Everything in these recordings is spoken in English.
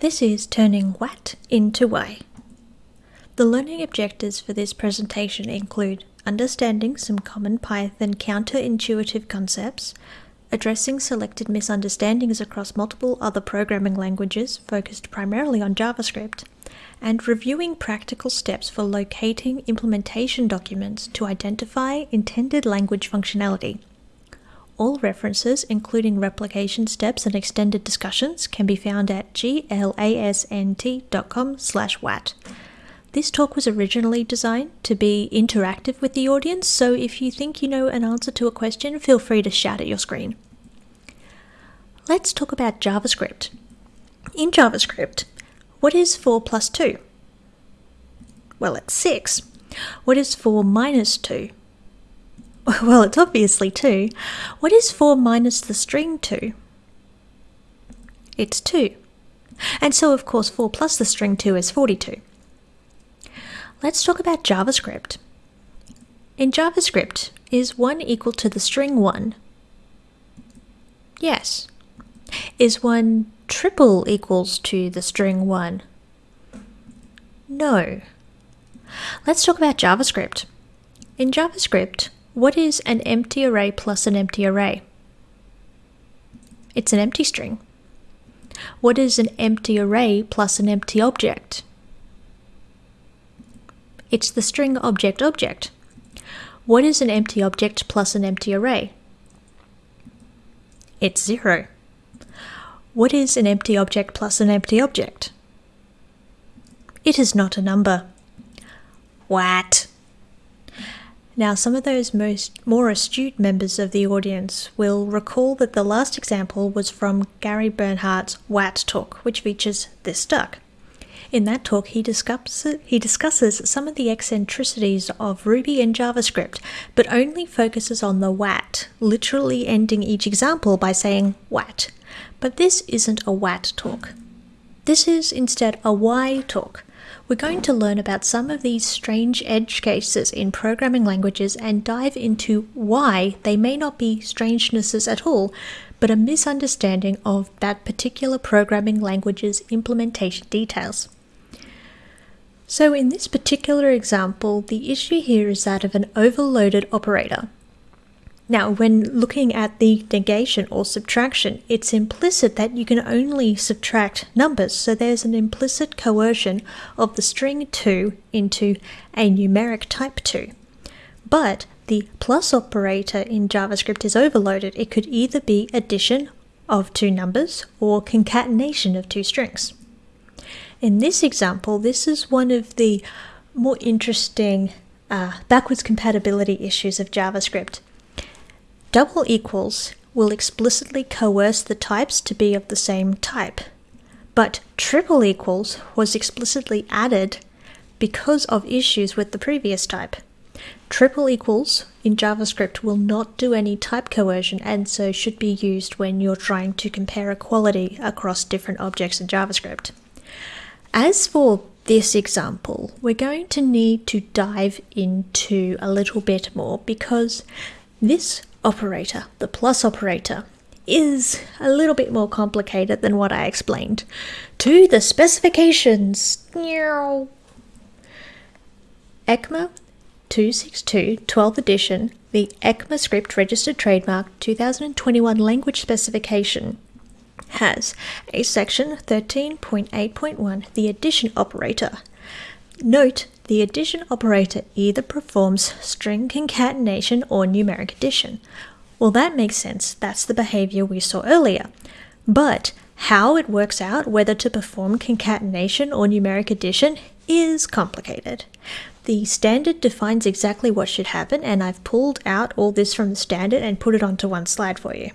This is turning WAT into Y. The learning objectives for this presentation include understanding some common Python counterintuitive concepts, addressing selected misunderstandings across multiple other programming languages focused primarily on JavaScript, and reviewing practical steps for locating implementation documents to identify intended language functionality. All references, including replication steps and extended discussions, can be found at glasnt.com slash wat. This talk was originally designed to be interactive with the audience, so if you think you know an answer to a question, feel free to shout at your screen. Let's talk about JavaScript. In JavaScript, what is 4 plus 2? Well, it's 6. What is 4 minus 2? Well, it's obviously 2. What is 4 minus the string 2? It's 2. And so, of course, 4 plus the string 2 is 42. Let's talk about JavaScript. In JavaScript, is 1 equal to the string 1? Yes. Is 1 triple equals to the string 1? No. Let's talk about JavaScript. In JavaScript, what is an empty array plus an empty array? It's an empty string. What is an empty array plus an empty object? It's the string object object. What is an empty object plus an empty array? It's zero. What is an empty object plus an empty object? It is not a number. What? Now, some of those most more astute members of the audience will recall that the last example was from Gary Bernhardt's WAT talk, which features this duck. In that talk, he, discusses, he discusses some of the eccentricities of Ruby and JavaScript, but only focuses on the WAT, literally ending each example by saying WAT. But this isn't a WAT talk. This is instead a why talk. We're going to learn about some of these strange edge cases in programming languages and dive into why they may not be strangenesses at all, but a misunderstanding of that particular programming language's implementation details. So in this particular example, the issue here is that of an overloaded operator. Now, when looking at the negation or subtraction, it's implicit that you can only subtract numbers, so there's an implicit coercion of the string 2 into a numeric type 2. But the plus operator in JavaScript is overloaded. It could either be addition of two numbers or concatenation of two strings. In this example, this is one of the more interesting uh, backwards compatibility issues of JavaScript. Double equals will explicitly coerce the types to be of the same type, but triple equals was explicitly added because of issues with the previous type. Triple equals in JavaScript will not do any type coercion and so should be used when you're trying to compare equality across different objects in JavaScript. As for this example, we're going to need to dive into a little bit more because this operator, the plus operator, is a little bit more complicated than what I explained. To the specifications. ECMA 262 12th edition, the ECMAScript registered trademark 2021 language specification has a section 13.8.1, the addition operator. Note, the addition operator either performs string concatenation or numeric addition. Well, that makes sense. That's the behavior we saw earlier. But how it works out whether to perform concatenation or numeric addition is complicated. The standard defines exactly what should happen, and I've pulled out all this from the standard and put it onto one slide for you.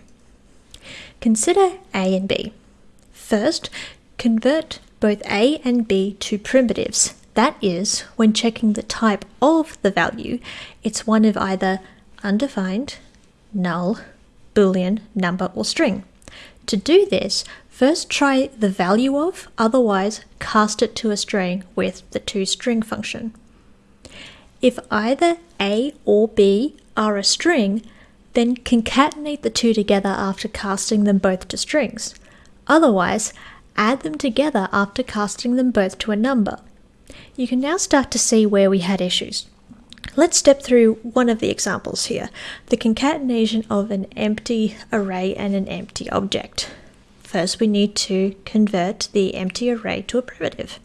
Consider A and B. First, convert both A and B to primitives. That is, when checking the type of the value, it's one of either undefined, null, boolean, number, or string. To do this, first try the value of, otherwise cast it to a string with the toString function. If either A or B are a string, then concatenate the two together after casting them both to strings. Otherwise, add them together after casting them both to a number. You can now start to see where we had issues. Let's step through one of the examples here, the concatenation of an empty array and an empty object. First, we need to convert the empty array to a primitive.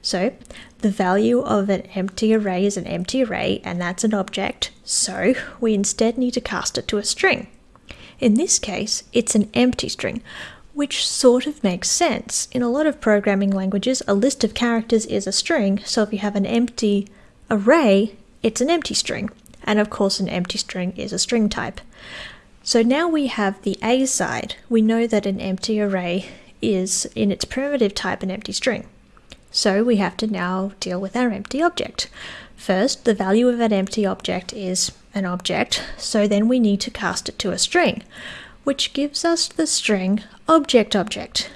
So, the value of an empty array is an empty array, and that's an object, so we instead need to cast it to a string. In this case, it's an empty string, which sort of makes sense. In a lot of programming languages, a list of characters is a string, so if you have an empty array, it's an empty string. And of course, an empty string is a string type. So now we have the A side. We know that an empty array is, in its primitive type, an empty string. So we have to now deal with our empty object. First, the value of an empty object is an object, so then we need to cast it to a string, which gives us the string object object.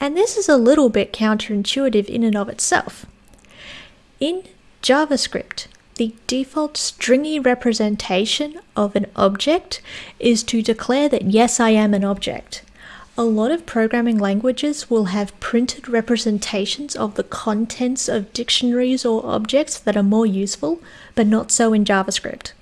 And this is a little bit counterintuitive in and of itself. In JavaScript, the default stringy representation of an object is to declare that yes, I am an object. A lot of programming languages will have printed representations of the contents of dictionaries or objects that are more useful, but not so in JavaScript.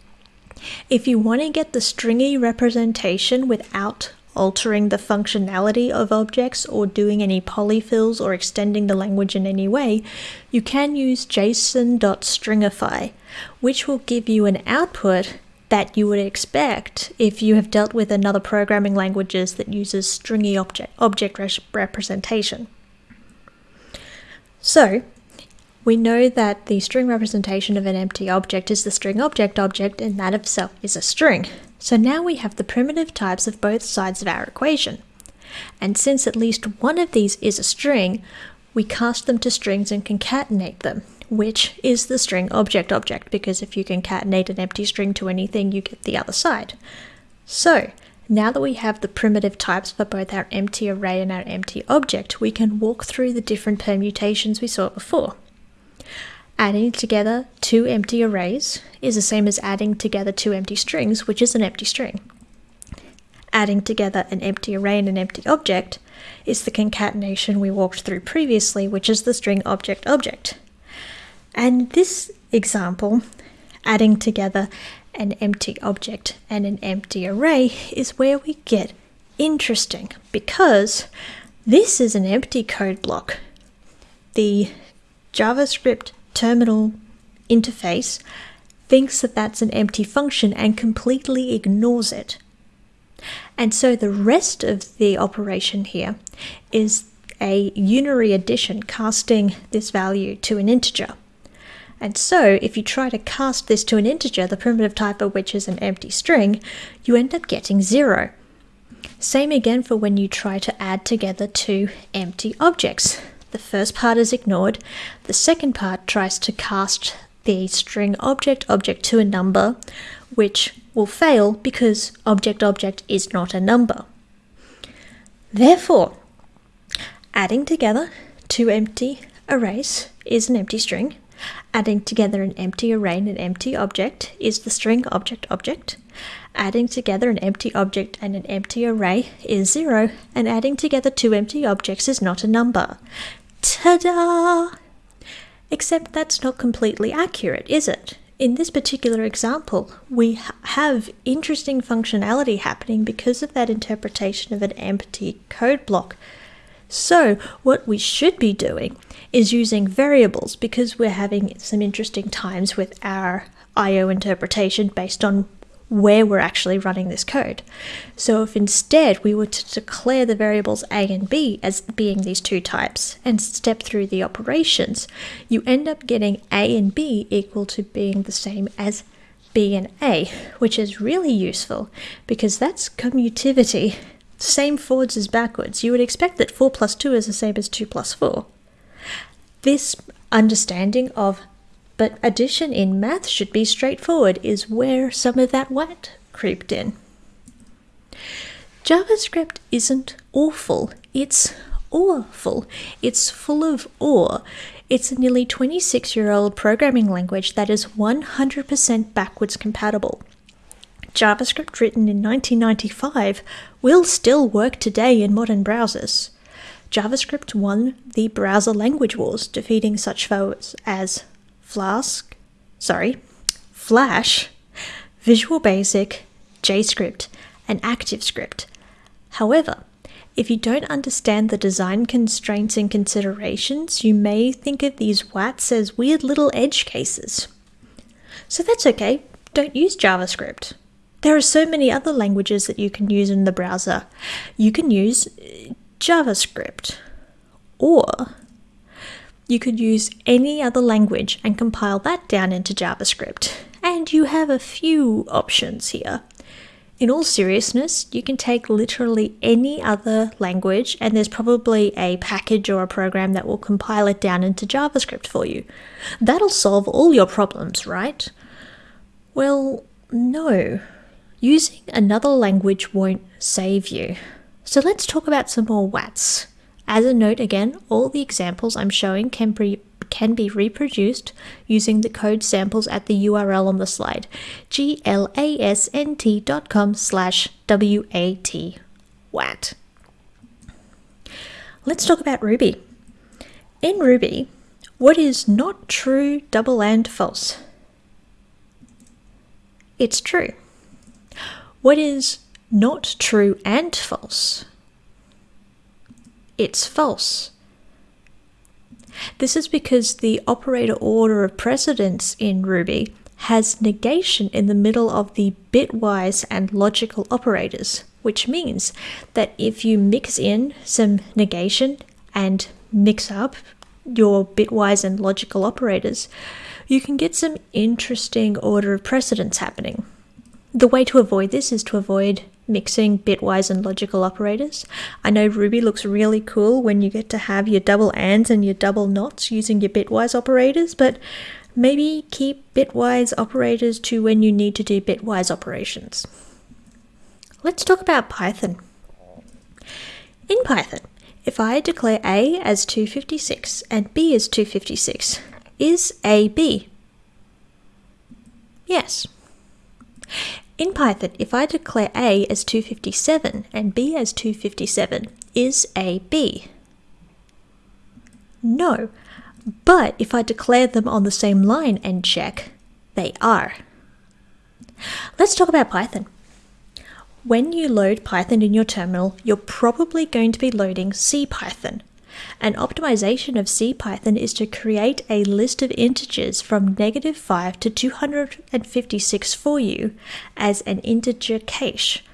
If you want to get the stringy representation without altering the functionality of objects or doing any polyfills or extending the language in any way, you can use json.stringify, which will give you an output that you would expect if you have dealt with another programming languages that uses stringy object, object representation. So, we know that the string representation of an empty object is the string object object and that itself is a string. So now we have the primitive types of both sides of our equation. And since at least one of these is a string, we cast them to strings and concatenate them, which is the string object object, because if you concatenate an empty string to anything, you get the other side. So, now that we have the primitive types for both our empty array and our empty object, we can walk through the different permutations we saw before. Adding together two empty arrays is the same as adding together two empty strings, which is an empty string. Adding together an empty array and an empty object is the concatenation we walked through previously, which is the string object object. And this example, adding together an empty object and an empty array, is where we get interesting because this is an empty code block. The JavaScript terminal interface thinks that that's an empty function and completely ignores it. And so the rest of the operation here is a unary addition casting this value to an integer. And so if you try to cast this to an integer, the primitive type of which is an empty string, you end up getting zero. Same again for when you try to add together two empty objects. The first part is ignored. The second part tries to cast the string object object to a number, which will fail because object object is not a number. Therefore, adding together two empty arrays is an empty string. Adding together an empty array and an empty object is the string object object. Adding together an empty object and an empty array is zero, and adding together two empty objects is not a number. Ta-da! Except that's not completely accurate, is it? In this particular example, we ha have interesting functionality happening because of that interpretation of an empty code block. So what we should be doing is using variables because we're having some interesting times with our IO interpretation based on where we're actually running this code. So if instead we were to declare the variables a and b as being these two types and step through the operations, you end up getting a and b equal to being the same as b and a, which is really useful because that's commutativity. Same forwards as backwards. You would expect that 4 plus 2 is the same as 2 plus 4. This understanding of but addition in math should be straightforward is where some of that what creeped in. JavaScript isn't awful, it's awful. It's full of awe. It's a nearly 26 year old programming language that is 100% backwards compatible. JavaScript written in 1995 will still work today in modern browsers. JavaScript won the browser language wars, defeating such foes as Flask, sorry, Flash, Visual Basic, JScript, and ActiveScript. However, if you don't understand the design constraints and considerations, you may think of these WATs as weird little edge cases. So that's okay, don't use JavaScript. There are so many other languages that you can use in the browser. You can use uh, JavaScript, or you could use any other language and compile that down into JavaScript. And you have a few options here. In all seriousness, you can take literally any other language, and there's probably a package or a program that will compile it down into JavaScript for you. That'll solve all your problems, right? Well, no. Using another language won't save you. So let's talk about some more WATs. As a note again, all the examples I'm showing can be can be reproduced using the code samples at the URL on the slide, glasnt.com slash WAT. WAT. Let's talk about Ruby. In Ruby, what is not true, double, and false? It's true. What is not true and false? It's false. This is because the operator order of precedence in Ruby has negation in the middle of the bitwise and logical operators, which means that if you mix in some negation and mix up your bitwise and logical operators, you can get some interesting order of precedence happening. The way to avoid this is to avoid mixing bitwise and logical operators. I know Ruby looks really cool when you get to have your double ands and your double nots using your bitwise operators, but maybe keep bitwise operators to when you need to do bitwise operations. Let's talk about Python. In Python, if I declare A as 256 and B as 256, is A B? Yes. In Python, if I declare A as 257 and B as 257, is A B? No, but if I declare them on the same line and check, they are. Let's talk about Python. When you load Python in your terminal, you're probably going to be loading CPython, an optimization of CPython is to create a list of integers from negative 5 to 256 for you as an integer cache.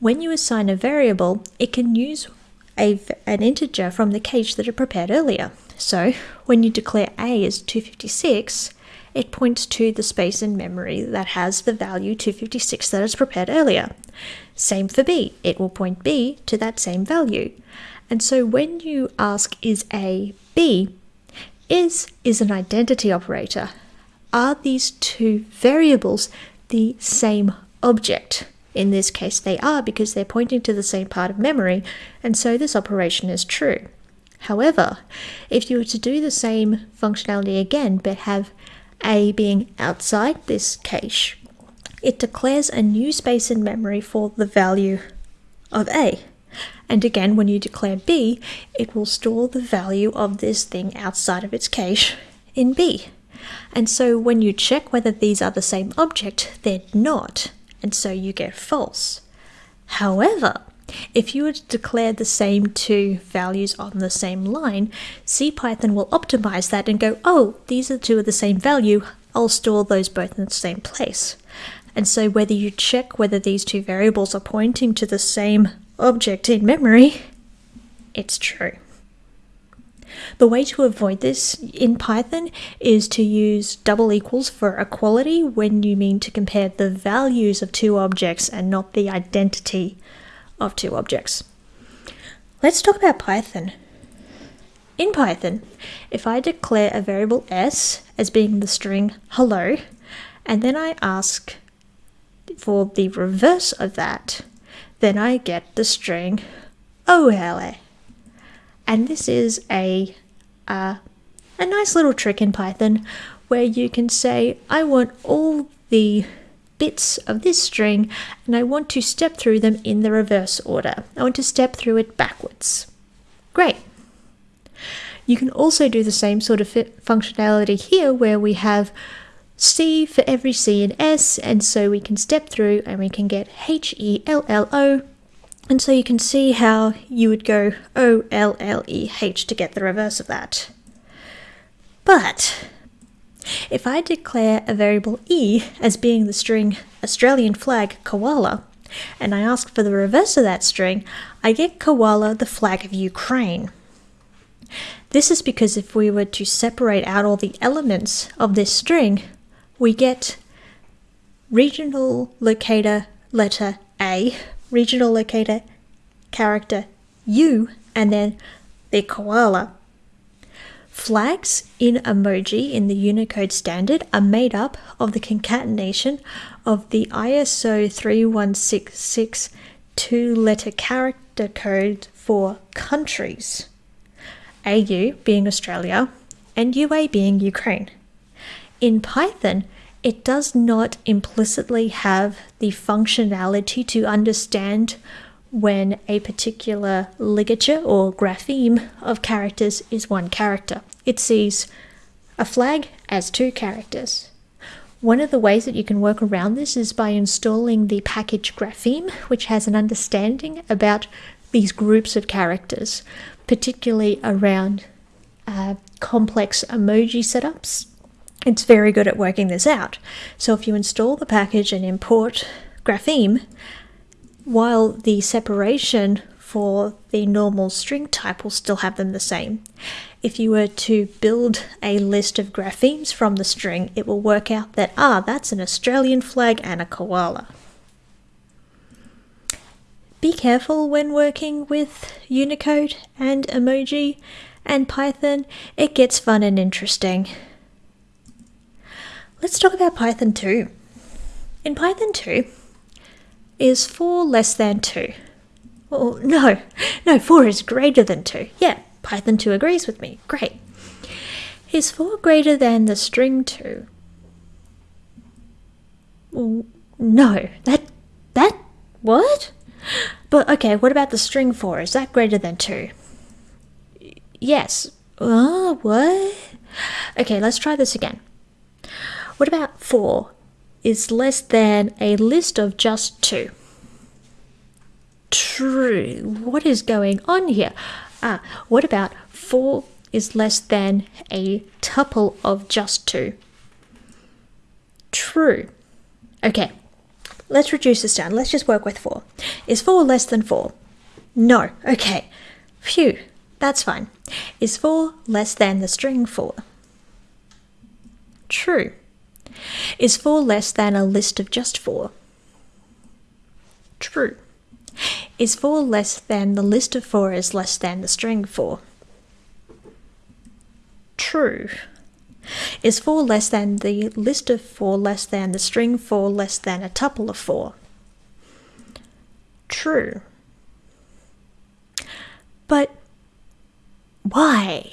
When you assign a variable, it can use a, an integer from the cache that it prepared earlier. So when you declare a as 256, it points to the space in memory that has the value 256 that is prepared earlier. Same for b, it will point b to that same value. And so when you ask, is A B, is is an identity operator. Are these two variables the same object? In this case, they are because they're pointing to the same part of memory, and so this operation is true. However, if you were to do the same functionality again, but have A being outside this cache, it declares a new space in memory for the value of A. And again, when you declare B, it will store the value of this thing outside of its cache in B. And so when you check whether these are the same object, they're not. And so you get false. However, if you were to declare the same two values on the same line, CPython will optimize that and go, oh, these are two of the same value, I'll store those both in the same place. And so whether you check whether these two variables are pointing to the same object in memory, it's true. The way to avoid this in Python is to use double equals for equality when you mean to compare the values of two objects and not the identity of two objects. Let's talk about Python. In Python, if I declare a variable s as being the string hello, and then I ask for the reverse of that, then I get the string OLA. And this is a, uh, a nice little trick in Python where you can say, I want all the bits of this string and I want to step through them in the reverse order. I want to step through it backwards. Great, You can also do the same sort of functionality here where we have C for every C and S, and so we can step through and we can get H E L L O. And so you can see how you would go O L L E H to get the reverse of that. But if I declare a variable E as being the string Australian flag koala, and I ask for the reverse of that string, I get koala the flag of Ukraine. This is because if we were to separate out all the elements of this string, we get regional locator letter A, regional locator character U, and then the koala. Flags in emoji in the Unicode standard are made up of the concatenation of the ISO 3166 two letter character code for countries. AU being Australia and UA being Ukraine. In Python, it does not implicitly have the functionality to understand when a particular ligature or grapheme of characters is one character. It sees a flag as two characters. One of the ways that you can work around this is by installing the package Grapheme, which has an understanding about these groups of characters, particularly around uh, complex emoji setups. It's very good at working this out. So if you install the package and import Grapheme, while the separation for the normal string type will still have them the same. If you were to build a list of graphemes from the string, it will work out that, ah, that's an Australian flag and a koala. Be careful when working with Unicode and emoji and Python, it gets fun and interesting. Let's talk about Python 2. In Python 2, is 4 less than 2? Well, no, no, 4 is greater than 2. Yeah, Python 2 agrees with me. Great. Is 4 greater than the string 2? No, that, that, what? But okay, what about the string 4? Is that greater than 2? Yes. Uh, what? Okay, let's try this again. What about 4 is less than a list of just 2? True. What is going on here? Ah, what about 4 is less than a tuple of just 2? True. Okay, let's reduce this down. Let's just work with 4. Is 4 less than 4? No. Okay. Phew. That's fine. Is 4 less than the string 4? True. Is 4 less than a list of just 4? True. Is 4 less than the list of 4 is less than the string 4? True. Is 4 less than the list of 4 less than the string 4 less than a tuple of 4? True. But why?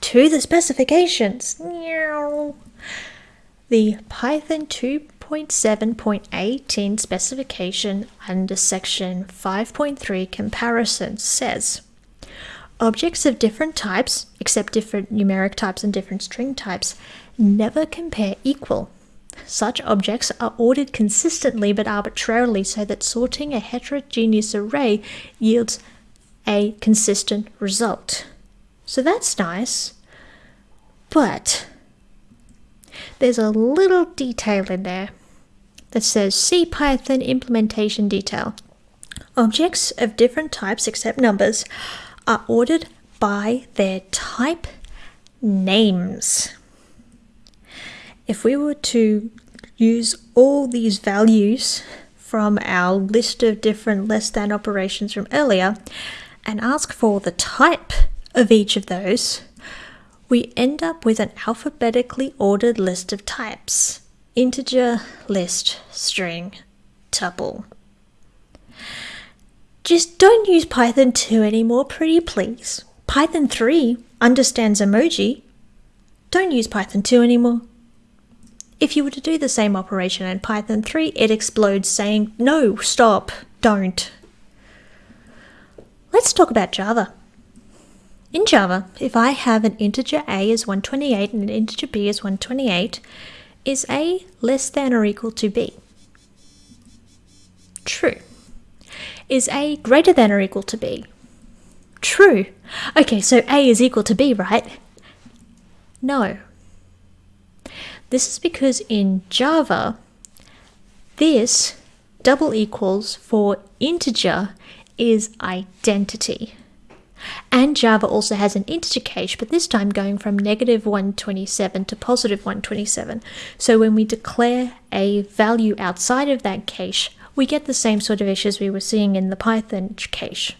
To the specifications. The Python 2.7.18 specification under section 5.3 comparison says Objects of different types, except different numeric types and different string types, never compare equal. Such objects are ordered consistently but arbitrarily so that sorting a heterogeneous array yields a consistent result. So that's nice. But there's a little detail in there that says CPython implementation detail. Objects of different types except numbers are ordered by their type names. If we were to use all these values from our list of different less than operations from earlier and ask for the type of each of those, we end up with an alphabetically ordered list of types integer, list, string, tuple. Just don't use Python 2 anymore, pretty please. Python 3 understands emoji. Don't use Python 2 anymore. If you were to do the same operation in Python 3, it explodes saying, no, stop, don't. Let's talk about Java. In Java, if I have an integer a is 128 and an integer b is 128, is a less than or equal to b? True. Is a greater than or equal to b? True. Okay, so a is equal to b, right? No. This is because in Java, this double equals for integer is identity. And Java also has an integer cache, but this time going from negative 127 to positive 127. So when we declare a value outside of that cache, we get the same sort of issues we were seeing in the Python cache.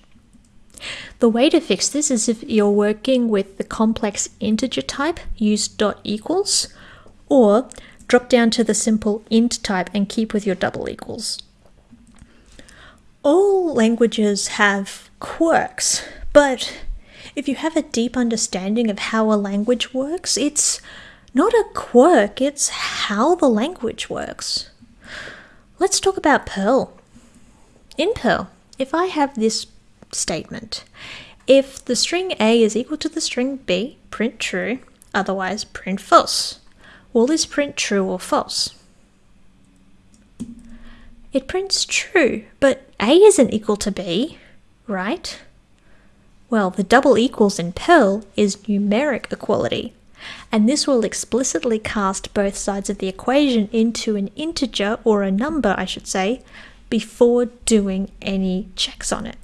The way to fix this is if you're working with the complex integer type, use dot equals, or drop down to the simple int type and keep with your double equals. All languages have quirks, but if you have a deep understanding of how a language works, it's not a quirk, it's how the language works. Let's talk about Perl. In Perl, if I have this statement, if the string A is equal to the string B, print true, otherwise print false. Will this print true or false? It prints true, but A isn't equal to B, right? Well, the double equals in Perl is numeric equality, and this will explicitly cast both sides of the equation into an integer, or a number I should say, before doing any checks on it.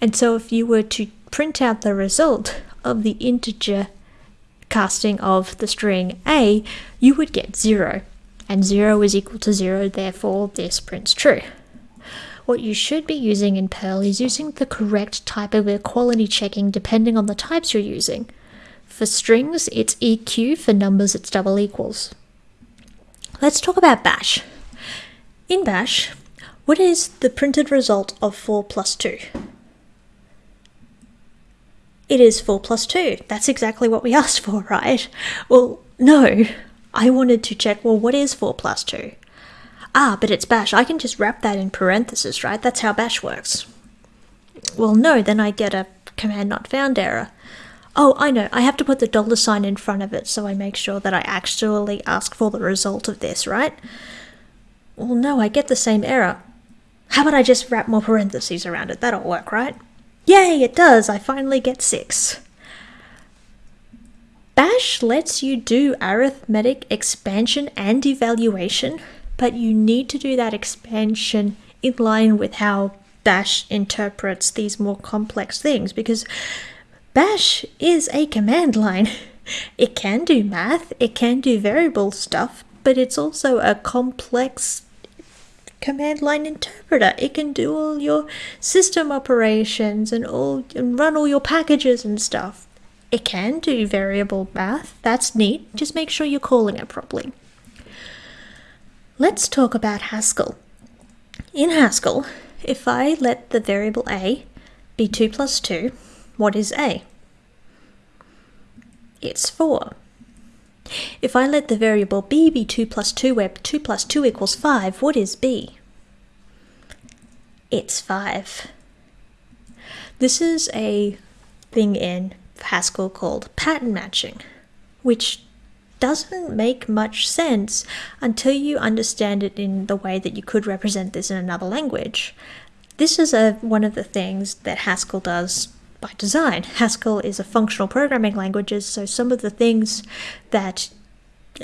And so if you were to print out the result of the integer casting of the string a, you would get 0, and 0 is equal to 0, therefore this prints true. What you should be using in Perl is using the correct type of equality checking depending on the types you're using. For strings, it's EQ, for numbers, it's double equals. Let's talk about bash. In bash, what is the printed result of 4 plus 2? It is 4 plus 2. That's exactly what we asked for, right? Well, no. I wanted to check, well, what is 4 plus 2? Ah, but it's bash. I can just wrap that in parentheses, right? That's how bash works. Well, no, then I get a command not found error. Oh, I know, I have to put the dollar sign in front of it so I make sure that I actually ask for the result of this, right? Well, no, I get the same error. How about I just wrap more parentheses around it? That'll work, right? Yay, it does! I finally get six. Bash lets you do arithmetic expansion and evaluation but you need to do that expansion in line with how Bash interprets these more complex things because Bash is a command line. It can do math, it can do variable stuff, but it's also a complex command line interpreter. It can do all your system operations and all and run all your packages and stuff. It can do variable math. That's neat. Just make sure you're calling it properly. Let's talk about Haskell. In Haskell, if I let the variable a be 2 plus 2, what is a? It's 4. If I let the variable b be 2 plus 2 where 2 plus 2 equals 5, what is b? It's 5. This is a thing in Haskell called pattern matching, which doesn't make much sense until you understand it in the way that you could represent this in another language. This is a, one of the things that Haskell does by design. Haskell is a functional programming language, so some of the things that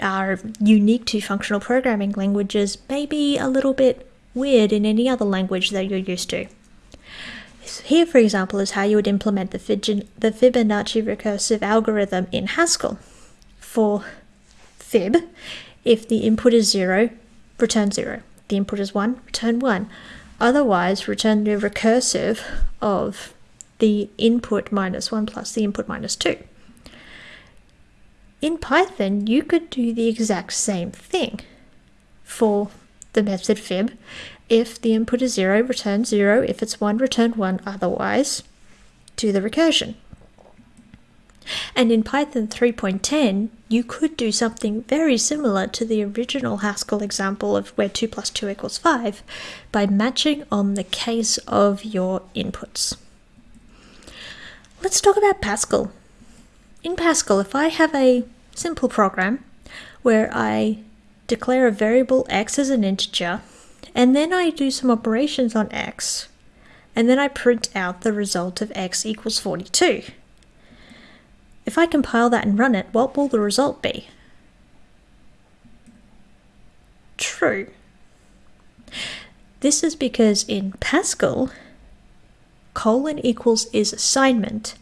are unique to functional programming languages may be a little bit weird in any other language that you're used to. Here, for example, is how you would implement the, Fibonacci recursive algorithm in Haskell. For fib, if the input is 0, return 0. The input is 1, return 1. Otherwise, return the recursive of the input minus 1 plus the input minus 2. In Python, you could do the exact same thing for the method fib. If the input is 0, return 0. If it's 1, return 1. Otherwise, do the recursion. And in Python 3.10, you could do something very similar to the original Haskell example of where 2 plus 2 equals 5 by matching on the case of your inputs. Let's talk about Pascal. in Pascal, if I have a simple program where I declare a variable x as an integer, and then I do some operations on x, and then I print out the result of x equals 42. If I compile that and run it, what will the result be? True. This is because in Pascal, colon equals is assignment,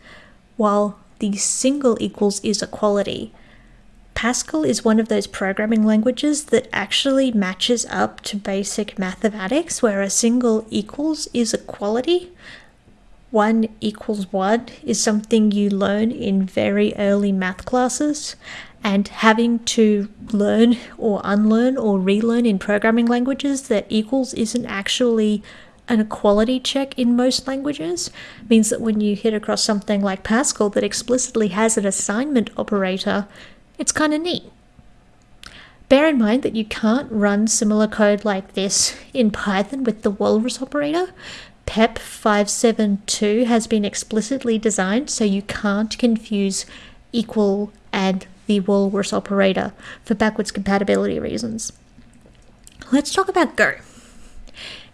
while the single equals is equality. Pascal is one of those programming languages that actually matches up to basic mathematics, where a single equals is equality. One equals one is something you learn in very early math classes, and having to learn or unlearn or relearn in programming languages that equals isn't actually an equality check in most languages means that when you hit across something like Pascal that explicitly has an assignment operator, it's kind of neat. Bear in mind that you can't run similar code like this in Python with the walrus operator. PEP 572 has been explicitly designed so you can't confuse equal and the walrus operator for backwards compatibility reasons. Let's talk about Go.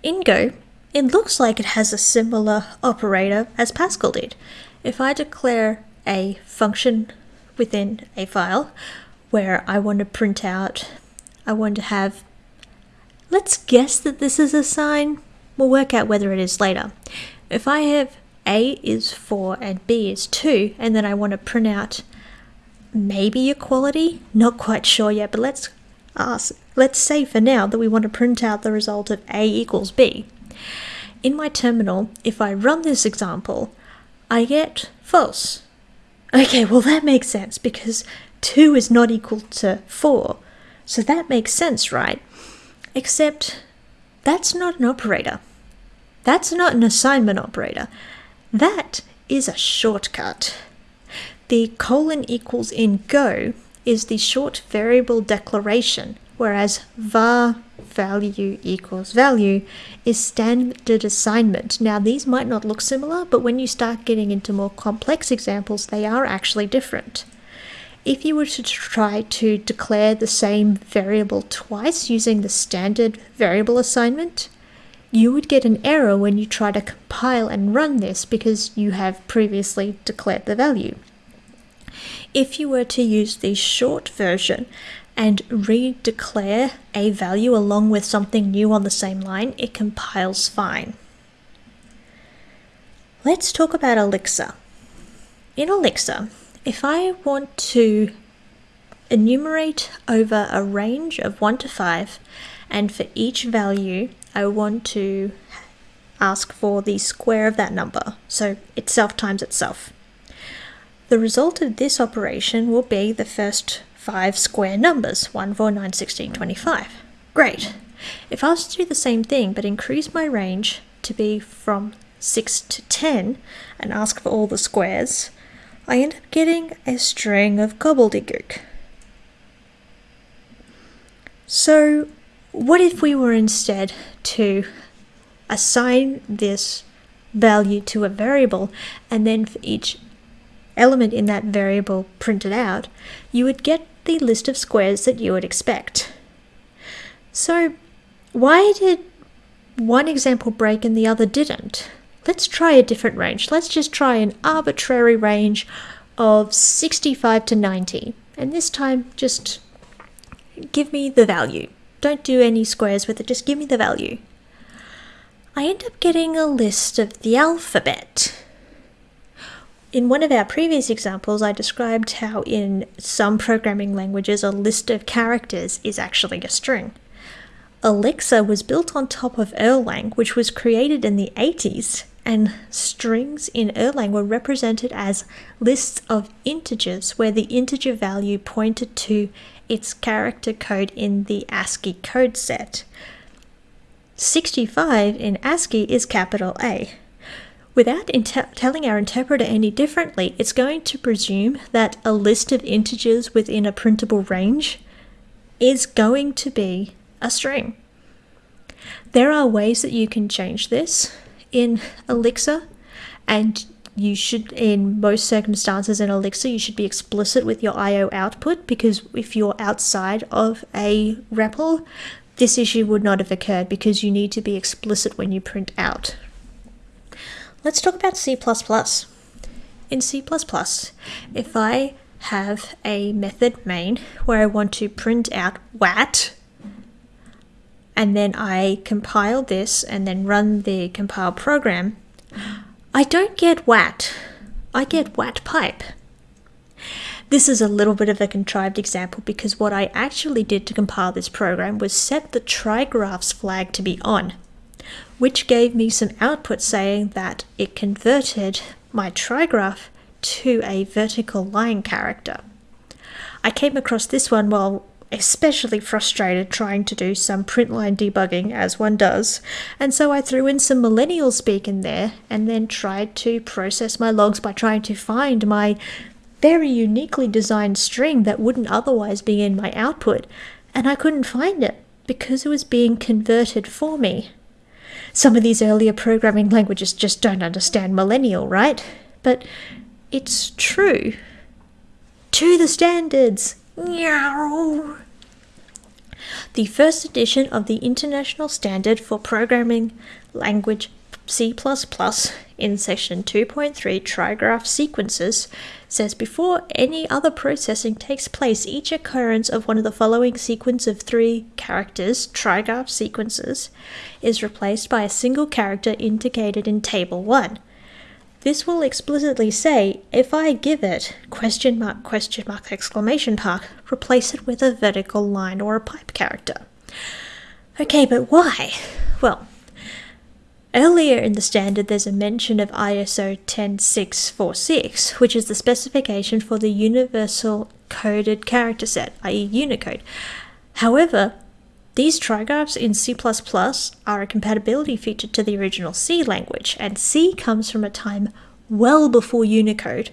In Go, it looks like it has a similar operator as Pascal did. If I declare a function within a file where I want to print out, I want to have, let's guess that this is a sign, we'll work out whether it is later. If I have A is 4 and B is 2, and then I want to print out maybe equality, not quite sure yet, but let's ask, let's say for now that we want to print out the result of A equals B. In my terminal, if I run this example, I get false. Okay, well that makes sense because 2 is not equal to 4. So that makes sense, right? Except that's not an operator. That's not an assignment operator. That is a shortcut. The colon equals in Go is the short variable declaration, whereas var value equals value is standard assignment. Now, these might not look similar, but when you start getting into more complex examples, they are actually different. If you were to try to declare the same variable twice using the standard variable assignment, you would get an error when you try to compile and run this because you have previously declared the value. If you were to use the short version, and redeclare a value along with something new on the same line, it compiles fine. Let's talk about Elixir. In Elixir, if I want to enumerate over a range of 1 to 5, and for each value I want to ask for the square of that number, so itself times itself. The result of this operation will be the first five square numbers 1, 4, 9, 16, 25. Great. If I was to do the same thing but increase my range to be from 6 to 10 and ask for all the squares, I end up getting a string of gobbledygook. So, what if we were instead to assign this value to a variable and then for each element in that variable printed out, you would get the list of squares that you would expect. So why did one example break and the other didn't? Let's try a different range. Let's just try an arbitrary range of 65 to 90. And this time, just give me the value. Don't do any squares with it, just give me the value. I end up getting a list of the alphabet. In one of our previous examples, I described how in some programming languages a list of characters is actually a string. Elixir was built on top of Erlang, which was created in the 80s, and strings in Erlang were represented as lists of integers where the integer value pointed to its character code in the ASCII code set. 65 in ASCII is capital A. Without telling our interpreter any differently, it's going to presume that a list of integers within a printable range is going to be a string. There are ways that you can change this in Elixir, and you should, in most circumstances in Elixir, you should be explicit with your IO output because if you're outside of a REPL, this issue would not have occurred because you need to be explicit when you print out. Let's talk about C++. In C++, if I have a method main where I want to print out WAT, and then I compile this and then run the compile program, I don't get WAT. I get WAT pipe. This is a little bit of a contrived example because what I actually did to compile this program was set the trigraphs flag to be on, which gave me some output saying that it converted my trigraph to a vertical line character. I came across this one while especially frustrated trying to do some print line debugging as one does, and so I threw in some millennial speak in there and then tried to process my logs by trying to find my very uniquely designed string that wouldn't otherwise be in my output, and I couldn't find it because it was being converted for me. Some of these earlier programming languages just don't understand millennial, right? But it's true. To the standards! The first edition of the International Standard for Programming Language C++ in section 2.3 trigraph sequences says before any other processing takes place, each occurrence of one of the following sequence of three characters, trigraph sequences, is replaced by a single character indicated in table 1. This will explicitly say, if I give it question mark, question mark, exclamation mark, replace it with a vertical line or a pipe character. Okay, but why? Well, Earlier in the standard, there's a mention of ISO 10646, which is the specification for the Universal Coded Character Set, i.e., Unicode. However, these trigraphs in C++ are a compatibility feature to the original C language, and C comes from a time well before Unicode,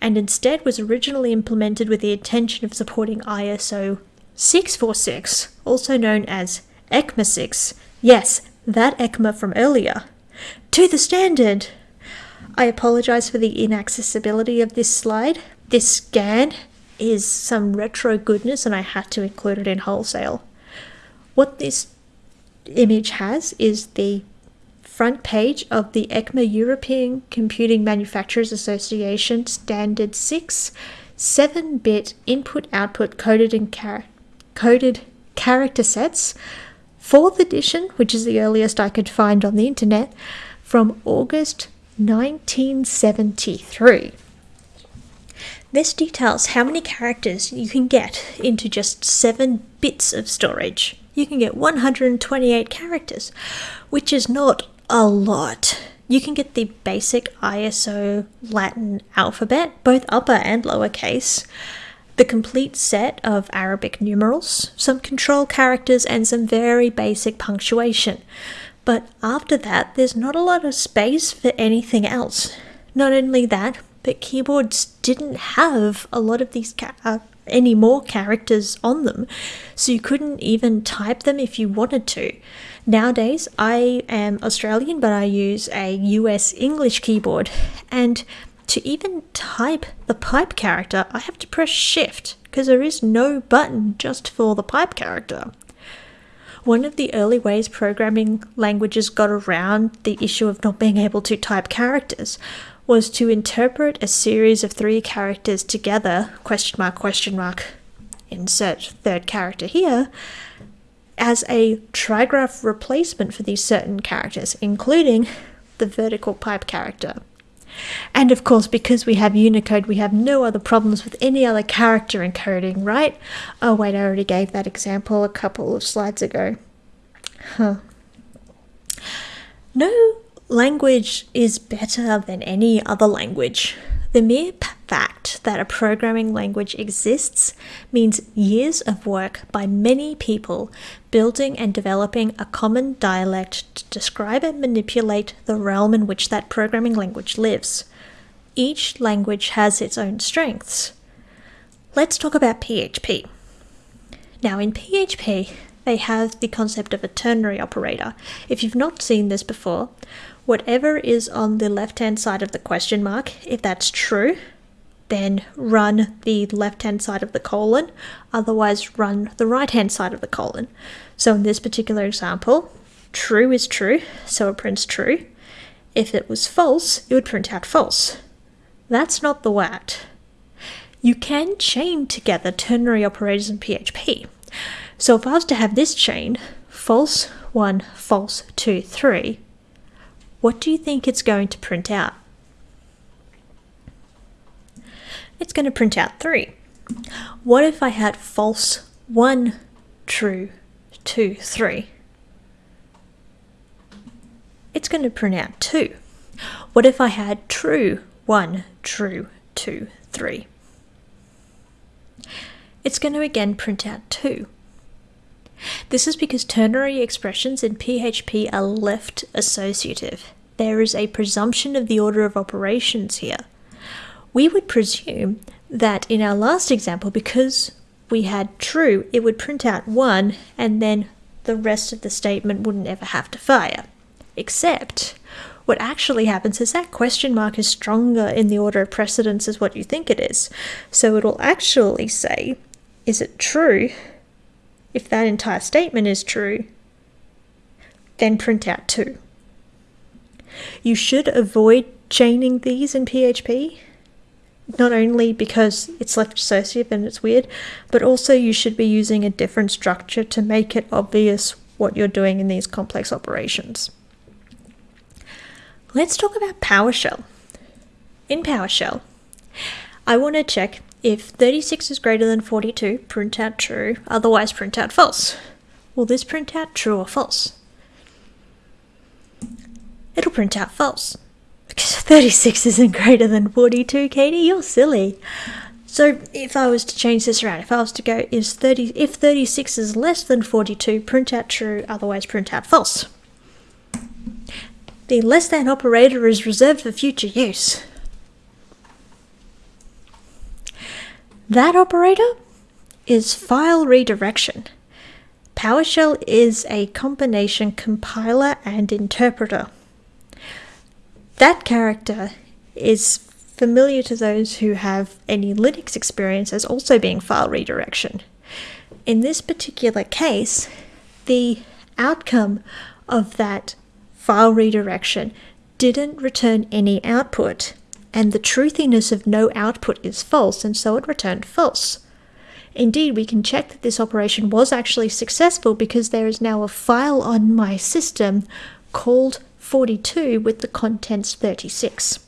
and instead was originally implemented with the intention of supporting ISO 646, also known as ECMA 6. Yes, that ECMA from earlier. To the standard! I apologize for the inaccessibility of this slide. This scan is some retro goodness and I had to include it in wholesale. What this image has is the front page of the ECMA European Computing Manufacturers Association Standard 6 7-bit input-output coded char coded character sets, 4th edition, which is the earliest I could find on the internet, from August 1973. This details how many characters you can get into just 7 bits of storage. You can get 128 characters, which is not a lot. You can get the basic ISO Latin alphabet, both upper and lowercase, the complete set of Arabic numerals, some control characters, and some very basic punctuation. But after that, there's not a lot of space for anything else. Not only that, but keyboards didn't have a lot of these uh, any more characters on them, so you couldn't even type them if you wanted to. Nowadays, I am Australian, but I use a US English keyboard, and to even type the pipe character, I have to press shift because there is no button just for the pipe character. One of the early ways programming languages got around the issue of not being able to type characters was to interpret a series of three characters together, question mark, question mark, insert third character here, as a trigraph replacement for these certain characters, including the vertical pipe character. And of course, because we have Unicode, we have no other problems with any other character encoding, right? Oh, wait, I already gave that example a couple of slides ago. Huh. No language is better than any other language. The mere fact that a programming language exists means years of work by many people building and developing a common dialect to describe and manipulate the realm in which that programming language lives. Each language has its own strengths. Let's talk about PHP. Now, in PHP, they have the concept of a ternary operator. If you've not seen this before, whatever is on the left hand side of the question mark, if that's true, then run the left hand side of the colon, otherwise, run the right hand side of the colon. So, in this particular example, true is true, so it prints true. If it was false, it would print out false. That's not the WAT. You can chain together ternary operators in PHP. So if I was to have this chain, false 1, false 2, 3, what do you think it's going to print out? It's going to print out 3. What if I had false 1, true 2, 3? It's going to print out 2. What if I had true 1, true 2, 3? It's going to again print out 2. This is because ternary expressions in PHP are left associative. There is a presumption of the order of operations here. We would presume that in our last example, because we had true, it would print out 1 and then the rest of the statement wouldn't ever have to fire. Except, what actually happens is that question mark is stronger in the order of precedence as what you think it is. So it will actually say, is it true if that entire statement is true, then print out 2. You should avoid chaining these in PHP, not only because it's left associative and it's weird, but also you should be using a different structure to make it obvious what you're doing in these complex operations. Let's talk about PowerShell. In PowerShell, I want to check if 36 is greater than 42, print out true, otherwise print out false. Will this print out true or false? It'll print out false. Because 36 isn't greater than 42, Katie, you're silly. So if I was to change this around, if I was to go is 30 if 36 is less than 42, print out true, otherwise print out false. The less than operator is reserved for future use. That operator is file redirection. PowerShell is a combination compiler and interpreter. That character is familiar to those who have any Linux experience as also being file redirection. In this particular case, the outcome of that file redirection didn't return any output and the truthiness of no output is false, and so it returned false. Indeed, we can check that this operation was actually successful because there is now a file on my system called 42 with the contents 36.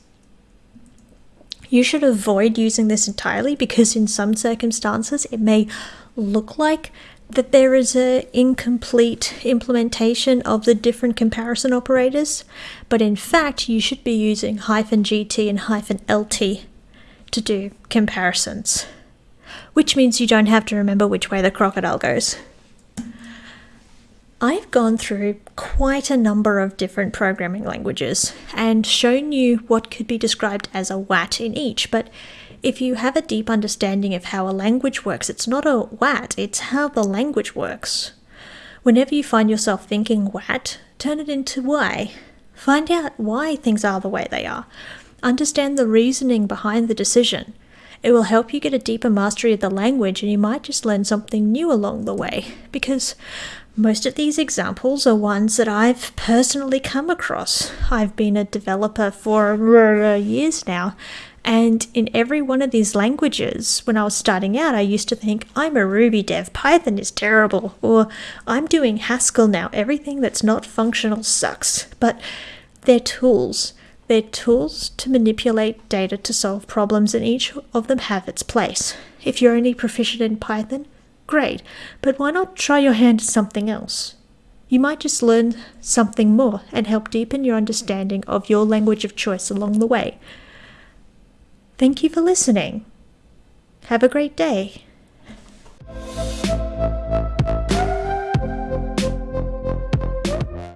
You should avoid using this entirely because in some circumstances it may look like that there is an incomplete implementation of the different comparison operators, but in fact, you should be using hyphen GT and hyphen LT to do comparisons, which means you don't have to remember which way the crocodile goes. I've gone through quite a number of different programming languages and shown you what could be described as a WAT in each, but if you have a deep understanding of how a language works, it's not a what, it's how the language works. Whenever you find yourself thinking what, turn it into why. Find out why things are the way they are. Understand the reasoning behind the decision. It will help you get a deeper mastery of the language, and you might just learn something new along the way. Because most of these examples are ones that I've personally come across. I've been a developer for uh, years now, and in every one of these languages, when I was starting out, I used to think, I'm a Ruby dev, Python is terrible, or I'm doing Haskell now, everything that's not functional sucks. But they're tools. They're tools to manipulate data to solve problems, and each of them have its place. If you're only proficient in Python, great, but why not try your hand at something else? You might just learn something more and help deepen your understanding of your language of choice along the way. Thank you for listening. Have a great day.